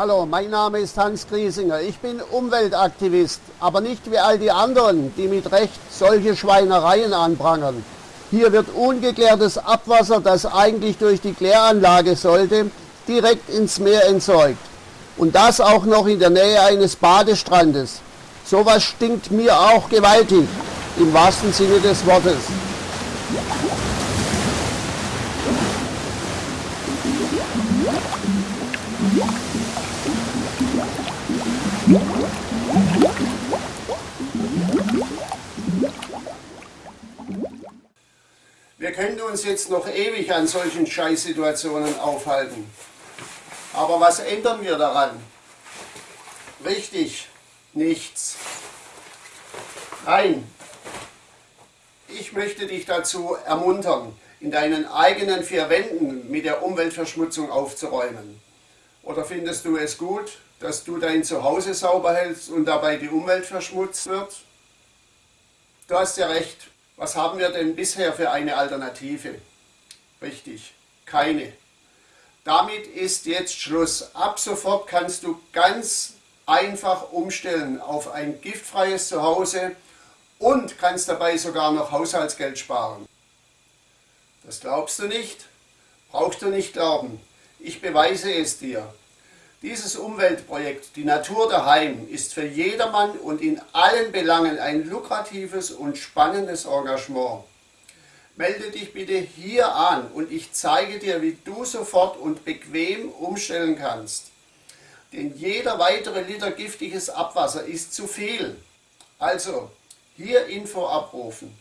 Hallo, mein Name ist Hans Griesinger. Ich bin Umweltaktivist, aber nicht wie all die anderen, die mit Recht solche Schweinereien anprangern. Hier wird ungeklärtes Abwasser, das eigentlich durch die Kläranlage sollte, direkt ins Meer entsorgt. Und das auch noch in der Nähe eines Badestrandes. Sowas stinkt mir auch gewaltig, im wahrsten Sinne des Wortes. Wir können uns jetzt noch ewig an solchen Scheißsituationen aufhalten. Aber was ändern wir daran? Richtig, nichts. Nein, ich möchte dich dazu ermuntern, in deinen eigenen vier Wänden mit der Umweltverschmutzung aufzuräumen. Oder findest du es gut, dass du dein Zuhause sauber hältst und dabei die Umwelt verschmutzt wird? Du hast ja recht. Was haben wir denn bisher für eine Alternative? Richtig, keine. Damit ist jetzt Schluss. Ab sofort kannst du ganz einfach umstellen auf ein giftfreies Zuhause und kannst dabei sogar noch Haushaltsgeld sparen. Das glaubst du nicht? Brauchst du nicht glauben. Ich beweise es dir. Dieses Umweltprojekt, die Natur daheim, ist für jedermann und in allen Belangen ein lukratives und spannendes Engagement. Melde dich bitte hier an und ich zeige dir, wie du sofort und bequem umstellen kannst. Denn jeder weitere Liter giftiges Abwasser ist zu viel. Also, hier Info abrufen.